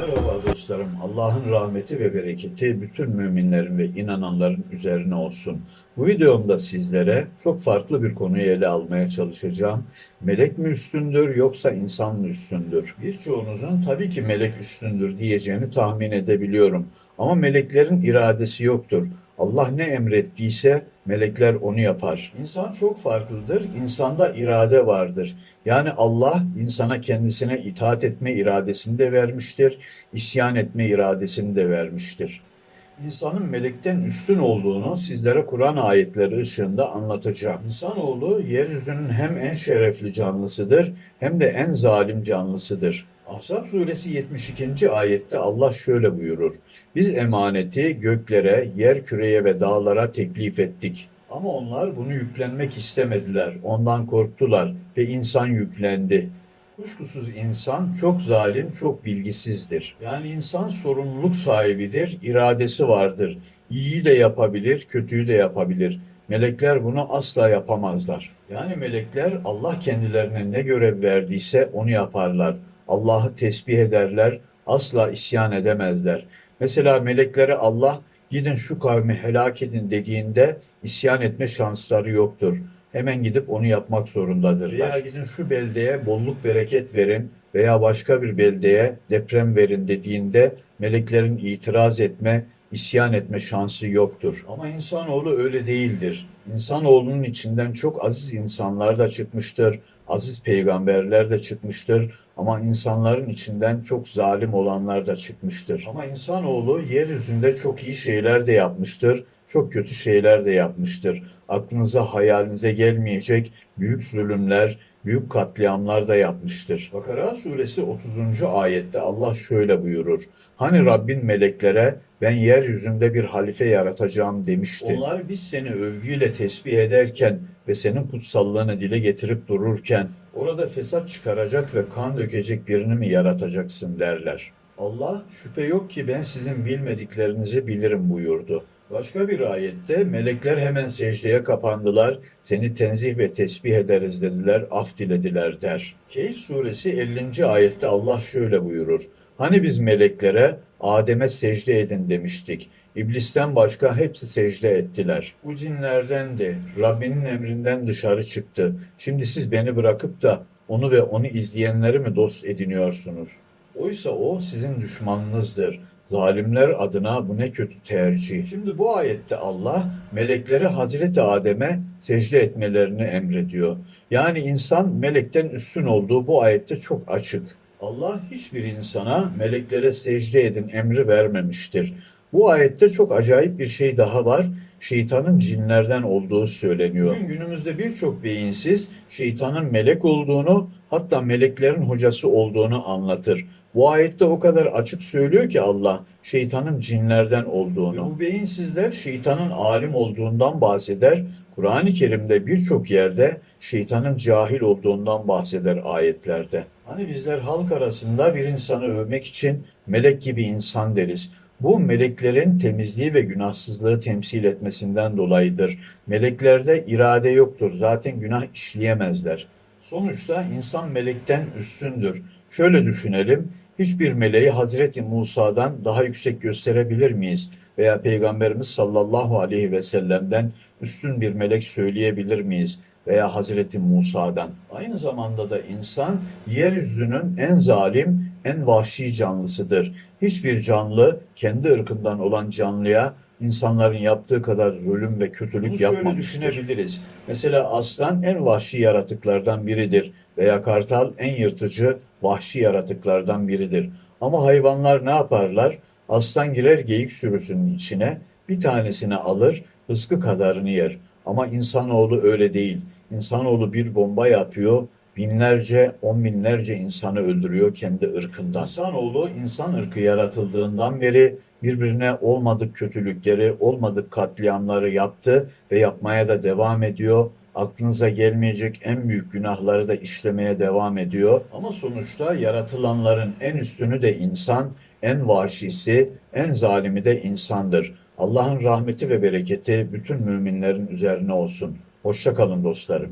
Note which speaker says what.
Speaker 1: Merhaba dostlarım. Allah'ın rahmeti ve bereketi bütün müminlerin ve inananların üzerine olsun. Bu videomda sizlere çok farklı bir konuyu ele almaya çalışacağım. Melek mi üstündür yoksa insan mı üstündür? Birçoğunuzun tabii ki melek üstündür diyeceğini tahmin edebiliyorum. Ama meleklerin iradesi yoktur. Allah ne emrettiyse melekler onu yapar. İnsan çok farklıdır. İnsanda irade vardır. Yani Allah insana kendisine itaat etme iradesini de vermiştir, isyan etme iradesini de vermiştir. İnsanın melekten üstün olduğunu sizlere Kur'an ayetleri ışığında anlatacağım. İnsanoğlu yeryüzünün hem en şerefli canlısıdır hem de en zalim canlısıdır. Ahzab suresi 72. ayette Allah şöyle buyurur. Biz emaneti göklere, yer küreye ve dağlara teklif ettik. Ama onlar bunu yüklenmek istemediler. Ondan korktular ve insan yüklendi. Kuşkusuz insan çok zalim, çok bilgisizdir. Yani insan sorumluluk sahibidir, iradesi vardır. İyiyi de yapabilir, kötüyü de yapabilir. Melekler bunu asla yapamazlar. Yani melekler Allah kendilerine ne görev verdiyse onu yaparlar. Allah'ı tesbih ederler, asla isyan edemezler. Mesela meleklere Allah gidin şu kavmi helak edin dediğinde isyan etme şansları yoktur. Hemen gidip onu yapmak zorundadırlar. Veya gidin şu beldeye bolluk bereket verin veya başka bir beldeye deprem verin dediğinde meleklerin itiraz etme, isyan etme şansı yoktur. Ama insanoğlu öyle değildir. İnsanoğlunun içinden çok aziz insanlar da çıkmıştır, aziz peygamberler de çıkmıştır ama insanların içinden çok zalim olanlar da çıkmıştır. Ama insanoğlu yeryüzünde çok iyi şeyler de yapmıştır, çok kötü şeyler de yapmıştır. Aklınıza hayalinize gelmeyecek büyük zulümler, büyük katliamlar da yapmıştır. Bakara suresi 30. ayette Allah şöyle buyurur. Hani Rabbin meleklere ben yeryüzünde bir halife yaratacağım demişti. Onlar biz seni övgüyle tesbih ederken ve senin kutsallığını dile getirip dururken orada fesat çıkaracak ve kan dökecek birini mi yaratacaksın derler. Allah şüphe yok ki ben sizin bilmediklerinizi bilirim buyurdu. Başka bir ayette melekler hemen secdeye kapandılar, seni tenzih ve tesbih ederiz dediler, af dilediler der. Keyif suresi 50. ayette Allah şöyle buyurur. Hani biz meleklere Adem'e secde edin demiştik. İblisten başka hepsi secde ettiler. Bu cinlerdendi. Rabbinin emrinden dışarı çıktı. Şimdi siz beni bırakıp da onu ve onu izleyenleri mi dost ediniyorsunuz? Oysa o sizin düşmanınızdır. Zalimler adına bu ne kötü tercih. Şimdi bu ayette Allah meleklere Hazreti Adem'e secde etmelerini emrediyor. Yani insan melekten üstün olduğu bu ayette çok açık. Allah hiçbir insana meleklere secde edin emri vermemiştir. Bu ayette çok acayip bir şey daha var. Şeytanın cinlerden olduğu söyleniyor. Bugün günümüzde birçok beyinsiz şeytanın melek olduğunu hatta meleklerin hocası olduğunu anlatır. Bu ayette o kadar açık söylüyor ki Allah şeytanın cinlerden olduğunu. Bu beyinsizler şeytanın alim olduğundan bahseder. Kur'an-ı Kerim'de birçok yerde şeytanın cahil olduğundan bahseder ayetlerde. Hani bizler halk arasında bir insanı övmek için melek gibi insan deriz. Bu meleklerin temizliği ve günahsızlığı temsil etmesinden dolayıdır. Meleklerde irade yoktur. Zaten günah işleyemezler. Sonuçta insan melekten üstündür. Şöyle düşünelim. Hiçbir meleği Hazreti Musa'dan daha yüksek gösterebilir miyiz? Veya Peygamberimiz sallallahu aleyhi ve sellem'den üstün bir melek söyleyebilir miyiz? Veya Hazreti Musa'dan. Aynı zamanda da insan yeryüzünün en zalim, en vahşi canlısıdır. Hiçbir canlı kendi ırkından olan canlıya insanların yaptığı kadar zulüm ve kötülük Bunu yapmamıştır. Düşünebiliriz. Mesela aslan en vahşi yaratıklardan biridir veya kartal en yırtıcı vahşi yaratıklardan biridir. Ama hayvanlar ne yaparlar? Aslan girer geyik sürüsünün içine, bir tanesini alır, rızkı kadarını yer. Ama insanoğlu öyle değil. İnsanoğlu bir bomba yapıyor, binlerce, on binlerce insanı öldürüyor kendi ırkından. İnsanoğlu insan ırkı yaratıldığından beri birbirine olmadık kötülükleri, olmadık katliamları yaptı ve yapmaya da devam ediyor. Aklınıza gelmeyecek en büyük günahları da işlemeye devam ediyor. Ama sonuçta yaratılanların en üstünü de insan, en vahşisi, en zalimi de insandır. Allah'ın rahmeti ve bereketi bütün müminlerin üzerine olsun. Hoşça kalın dostlarım.